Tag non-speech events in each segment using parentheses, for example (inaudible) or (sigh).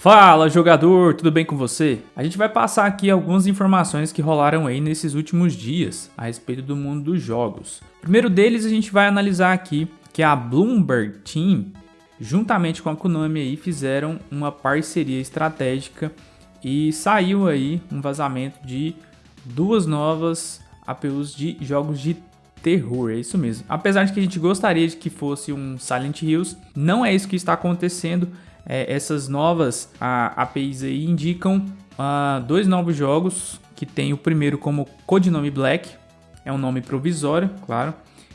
Fala jogador, tudo bem com você? A gente vai passar aqui algumas informações que rolaram aí nesses últimos dias a respeito do mundo dos jogos. primeiro deles a gente vai analisar aqui que a Bloomberg Team, juntamente com a Konami aí, fizeram uma parceria estratégica e saiu aí um vazamento de duas novas APUs de jogos de terror, é isso mesmo. Apesar de que a gente gostaria de que fosse um Silent Hills, não é isso que está acontecendo é, essas novas a, APIs aí indicam uh, dois novos jogos, que tem o primeiro como codinome Black, é um nome provisório, claro.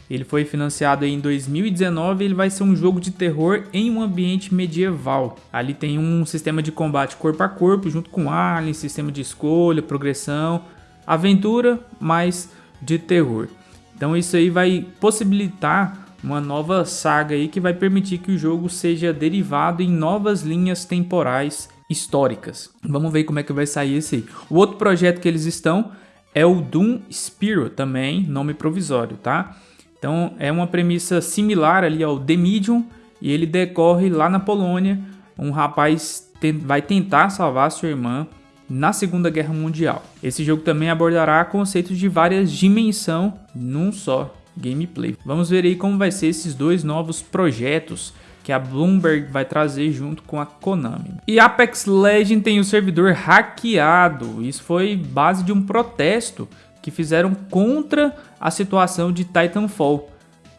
Ele foi financiado em 2019 ele vai ser um jogo de terror em um ambiente medieval. Ali tem um sistema de combate corpo a corpo, junto com alien, sistema de escolha, progressão, aventura, mais de terror. Então isso aí vai possibilitar uma nova saga aí que vai permitir que o jogo seja derivado em novas linhas temporais históricas. Vamos ver como é que vai sair esse aí. O outro projeto que eles estão é o Doom Spiro, também nome provisório, tá? Então é uma premissa similar ali ao The Medium e ele decorre lá na Polônia. Um rapaz vai tentar salvar sua irmã na Segunda Guerra Mundial. Esse jogo também abordará conceitos de várias dimensões num só gameplay. Vamos ver aí como vai ser esses dois novos projetos que a Bloomberg vai trazer junto com a Konami. E Apex Legends tem o servidor hackeado. Isso foi base de um protesto que fizeram contra a situação de Titanfall.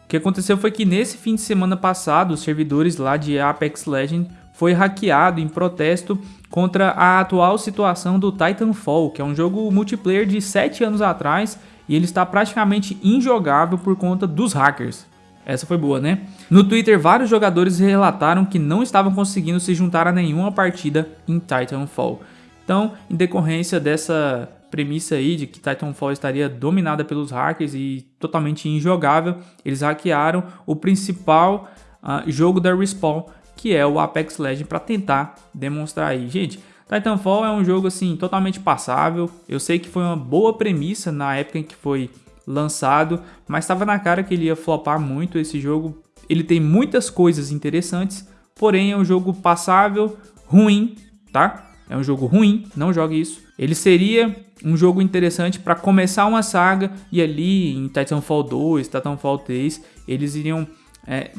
O que aconteceu foi que nesse fim de semana passado, os servidores lá de Apex Legends foi hackeado em protesto contra a atual situação do Titanfall, que é um jogo multiplayer de 7 anos atrás e ele está praticamente injogável por conta dos hackers. Essa foi boa, né? No Twitter, vários jogadores relataram que não estavam conseguindo se juntar a nenhuma partida em Titanfall. Então, em decorrência dessa premissa aí de que Titanfall estaria dominada pelos hackers e totalmente injogável, eles hackearam o principal uh, jogo da Respawn, que é o Apex Legends, para tentar demonstrar aí. Gente, Titanfall é um jogo assim totalmente passável. Eu sei que foi uma boa premissa na época em que foi lançado, mas estava na cara que ele ia flopar muito esse jogo. Ele tem muitas coisas interessantes, porém é um jogo passável, ruim, tá? É um jogo ruim, não jogue isso. Ele seria um jogo interessante para começar uma saga e ali em Titanfall 2, Titanfall 3, eles iriam é,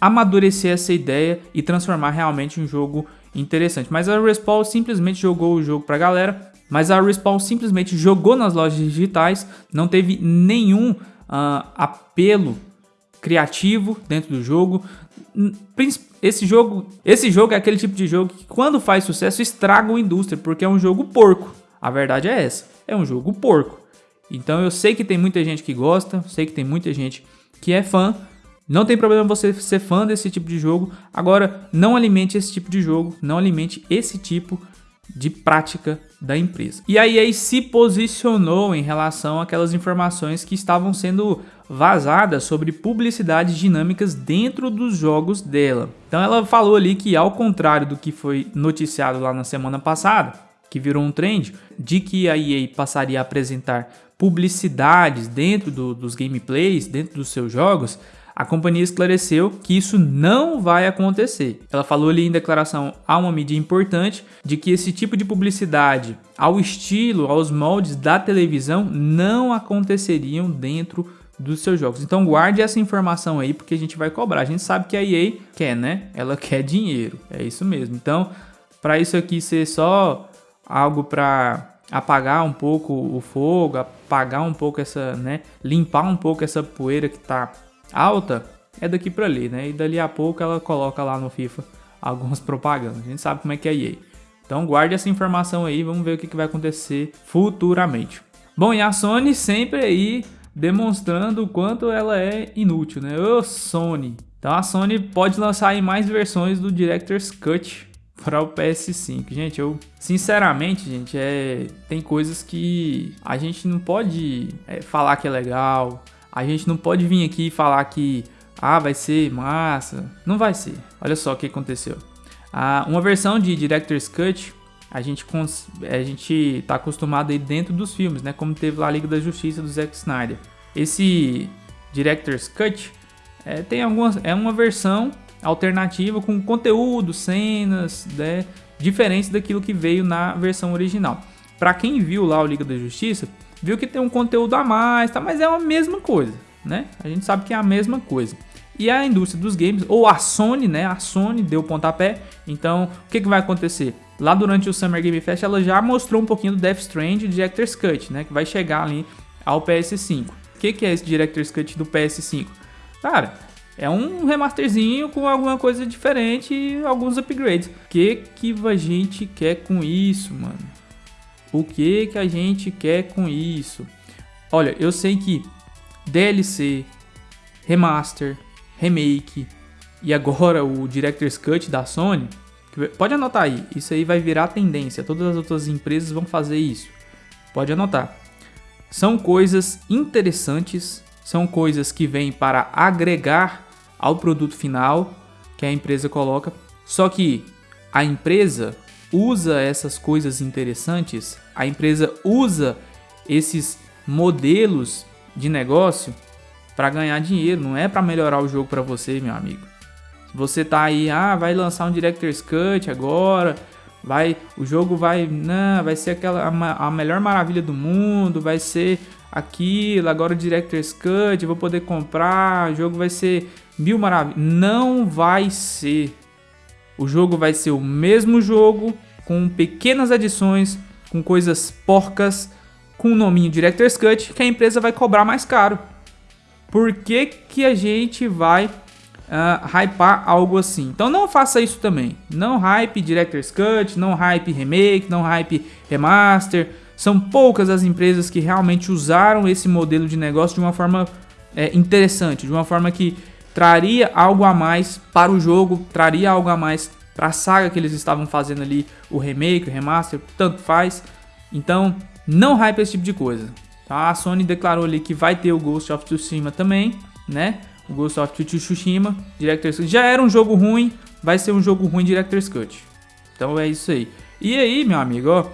amadurecer essa ideia e transformar realmente um jogo interessante. Mas a Respawn simplesmente jogou o jogo pra galera, mas a Respawn simplesmente jogou nas lojas digitais, não teve nenhum uh, apelo criativo dentro do jogo. Esse jogo, esse jogo é aquele tipo de jogo que quando faz sucesso estraga a indústria, porque é um jogo porco. A verdade é essa, é um jogo porco. Então eu sei que tem muita gente que gosta, sei que tem muita gente que é fã, não tem problema você ser fã desse tipo de jogo, agora não alimente esse tipo de jogo, não alimente esse tipo de prática da empresa. E a EA se posicionou em relação àquelas informações que estavam sendo vazadas sobre publicidades dinâmicas dentro dos jogos dela. Então ela falou ali que ao contrário do que foi noticiado lá na semana passada, que virou um trend, de que a EA passaria a apresentar publicidades dentro do, dos gameplays, dentro dos seus jogos, a companhia esclareceu que isso não vai acontecer. Ela falou ali em declaração a uma mídia importante de que esse tipo de publicidade ao estilo, aos moldes da televisão não aconteceriam dentro dos seus jogos. Então guarde essa informação aí porque a gente vai cobrar. A gente sabe que a EA quer, né? Ela quer dinheiro. É isso mesmo. Então, para isso aqui ser só algo para apagar um pouco o fogo, apagar um pouco essa, né, limpar um pouco essa poeira que tá alta é daqui para ali, né? E dali a pouco ela coloca lá no FIFA algumas propagandas. A gente sabe como é que é a EA. Então guarde essa informação aí, vamos ver o que vai acontecer futuramente. Bom, e a Sony sempre aí demonstrando o quanto ela é inútil, né? Ô Sony! Então a Sony pode lançar aí mais versões do Director's Cut para o PS5. Gente, eu sinceramente, gente, é tem coisas que a gente não pode é, falar que é legal, a gente não pode vir aqui e falar que ah, vai ser massa. Não vai ser. Olha só o que aconteceu. Ah, uma versão de Director's Cut, a gente, a gente tá acostumado aí dentro dos filmes, né? Como teve lá a Liga da Justiça do Zack Snyder. Esse Director's Cut é, tem algumas, é uma versão alternativa com conteúdo, cenas, né? diferentes daquilo que veio na versão original. Para quem viu lá o Liga da Justiça, viu que tem um conteúdo a mais, tá? mas é a mesma coisa, né? A gente sabe que é a mesma coisa. E a indústria dos games, ou a Sony, né? A Sony deu pontapé. Então, o que, que vai acontecer? Lá durante o Summer Game Fest, ela já mostrou um pouquinho do Death Strand de Director's Cut, né? Que vai chegar ali ao PS5. O que, que é esse Director's Cut do PS5? Cara, é um remasterzinho com alguma coisa diferente e alguns upgrades. O que, que a gente quer com isso, mano? O que, que a gente quer com isso? Olha, eu sei que DLC, remaster, remake e agora o Director's Cut da Sony, pode anotar aí, isso aí vai virar tendência, todas as outras empresas vão fazer isso. Pode anotar. São coisas interessantes, são coisas que vêm para agregar ao produto final que a empresa coloca, só que a empresa usa essas coisas interessantes, a empresa usa esses modelos de negócio para ganhar dinheiro, não é para melhorar o jogo para você, meu amigo. Você tá aí, ah, vai lançar um Director's Cut agora, vai, o jogo vai, não, vai ser aquela a, a melhor maravilha do mundo, vai ser aquilo, agora o Director's Cut, vou poder comprar, o jogo vai ser mil maravilhas. Não vai ser. O jogo vai ser o mesmo jogo, com pequenas adições, com coisas porcas, com o nominho Director's Cut, que a empresa vai cobrar mais caro. Por que, que a gente vai uh, hypar algo assim? Então não faça isso também. Não hype Director's Cut, não hype Remake, não hype Remaster. São poucas as empresas que realmente usaram esse modelo de negócio de uma forma é, interessante, de uma forma que traria algo a mais para o jogo, traria algo a mais para a saga que eles estavam fazendo ali, o remake, o remaster, tanto faz. Então, não hype esse tipo de coisa. Tá? A Sony declarou ali que vai ter o Ghost of Tsushima também, né? O Ghost of Tsushima, Director's Cut. Já era um jogo ruim, vai ser um jogo ruim Director's Cut. Então é isso aí. E aí, meu amigo, ó,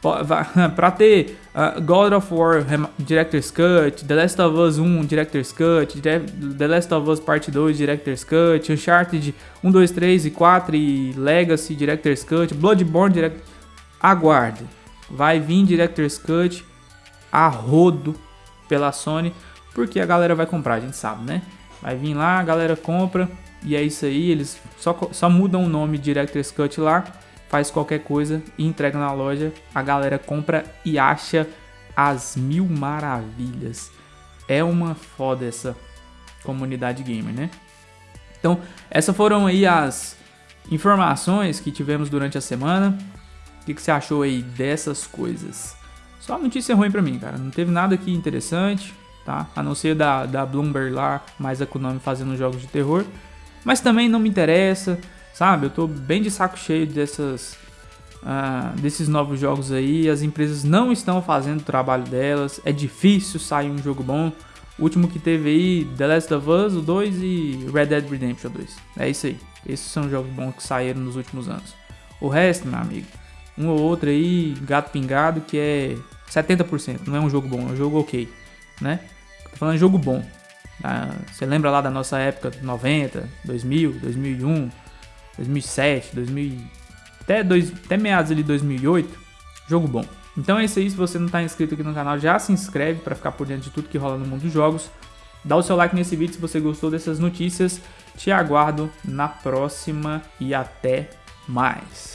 para (laughs) ter uh, God of War Director's Cut, The Last of Us 1 Director's Cut, The Last of Us Part 2 Director's Cut, Uncharted 1, 2, 3 e 4 e Legacy Director's Cut, Bloodborne Direct... Aguarde, vai vir Director's Cut a rodo pela Sony, porque a galera vai comprar, a gente sabe, né? Vai vir lá, a galera compra e é isso aí, eles só, só mudam o nome Director's Cut lá faz qualquer coisa e entrega na loja, a galera compra e acha as mil maravilhas. É uma foda essa comunidade gamer, né? Então, essas foram aí as informações que tivemos durante a semana. O que, que você achou aí dessas coisas? Só notícia ruim pra mim, cara. Não teve nada aqui interessante, tá? A não ser da, da Bloomberg lá, mais a Konami fazendo jogos de terror. Mas também não me interessa. Sabe, eu tô bem de saco cheio dessas, uh, desses novos jogos aí. As empresas não estão fazendo o trabalho delas. É difícil sair um jogo bom. O último que teve aí, The Last of Us, o 2 e Red Dead Redemption 2. É isso aí. Esses são jogos bons que saíram nos últimos anos. O resto, meu amigo, um ou outro aí, gato pingado, que é 70%. Não é um jogo bom, é um jogo ok, né? Tô falando de jogo bom. Ah, você lembra lá da nossa época, 90, 2000, 2001, 2007, 2000, até, dois, até meados de 2008, jogo bom. Então é isso aí, se você não está inscrito aqui no canal, já se inscreve para ficar por dentro de tudo que rola no mundo dos jogos. Dá o seu like nesse vídeo se você gostou dessas notícias. Te aguardo na próxima e até mais.